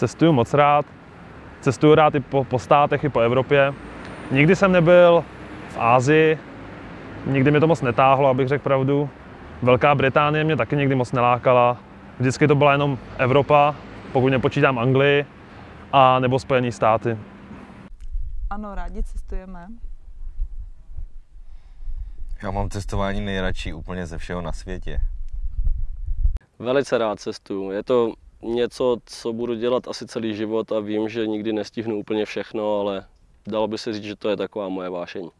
Cestuju moc rád. Cestuju rád i po, po státech, i po Evropě. Nikdy jsem nebyl v Ázii, nikdy mě to moc netáhlo, abych řekl pravdu. Velká Británie mě taky nikdy moc nelákala. Vždycky to byla jenom Evropa, pokud nepočítám Anglii, a nebo Spojené státy. Ano, rádi cestujeme. Já mám cestování nejradši úplně ze všeho na světě. Velice rád cestuju. Je to něco, co budu dělat asi celý život a vím, že nikdy nestihnu úplně všechno, ale dalo by se říct, že to je taková moje vášeň.